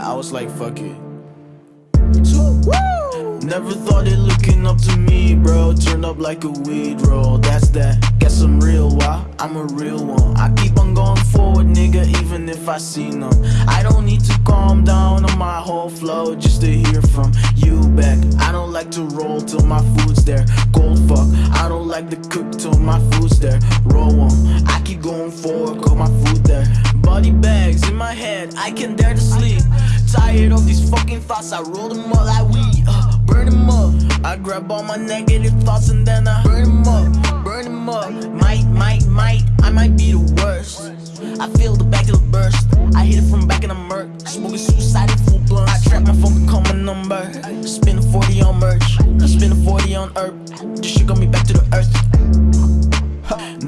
I was like, fuck it. Never thought it looking up to me, bro. Turned up like a weed roll. That's that. Guess I'm real, why? I'm a real one. I keep on going forward, nigga, even if I see none. I don't need to calm down on my whole flow just to hear from you back. I don't like to roll till my food's there. Cold fuck. I don't like to cook till my food's there. Roll on. I keep going forward, got my food there. Body bags in my head, I can't dare to sleep. Tired of these fucking thoughts, I roll them up like weed. Uh, burn them up. I grab all my negative thoughts and then I burn them up, burn them up. Might, might, might, I might be the worst. I feel the back of the burst. I hit it from back in the murk. Smoking suicide in full blunt. I trap my phone and call my number. Spend a 40 on merch. Spend a 40 on herb. This shit got me back to the earth.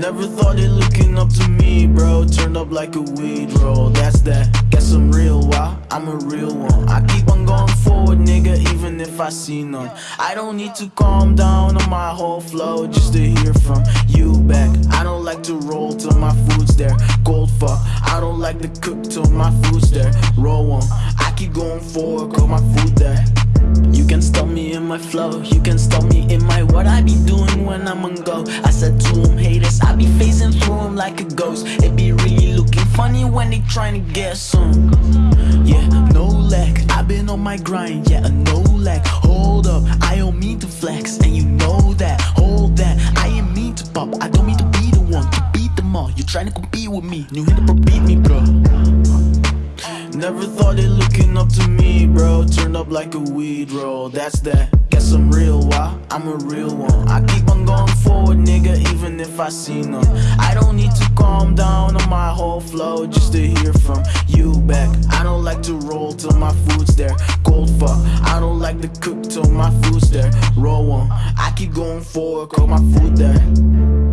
Never thought it looking up to me, bro. Turned up like a weed roll. That's that. Guess I'm real, why? I'm a real one. I keep on going forward, nigga, even if I see none. I don't need to calm down on my whole flow just to hear from you back. I don't like to roll till my food's there. Cold fuck. I don't like to cook till my food's there. Roll on. I keep going forward, cause my food there. You can stop me in my flow, you can stop me in my what I be doing when I'm on go. I said to them haters, like a ghost. It be really looking funny when they trying to get some. Yeah, no lag, i been on my grind, yeah, no lag. Hold up, I don't mean to flex, and you know that. Hold that, I ain't mean to pop, I don't mean to be the one to beat them all. You trying to compete with me, new hit up beat me, bro. Never thought it looking up to me, bro. Turned up like a weed roll. That's that. Guess I'm real, why? I'm a real one. I keep on going forward, nigga, even if I see them I don't need to calm down on my whole flow just to hear from you back. I don't like to roll till my food's there. Cold fuck. I don't like to cook till my food's there. Roll on. I keep going forward, cause my food there.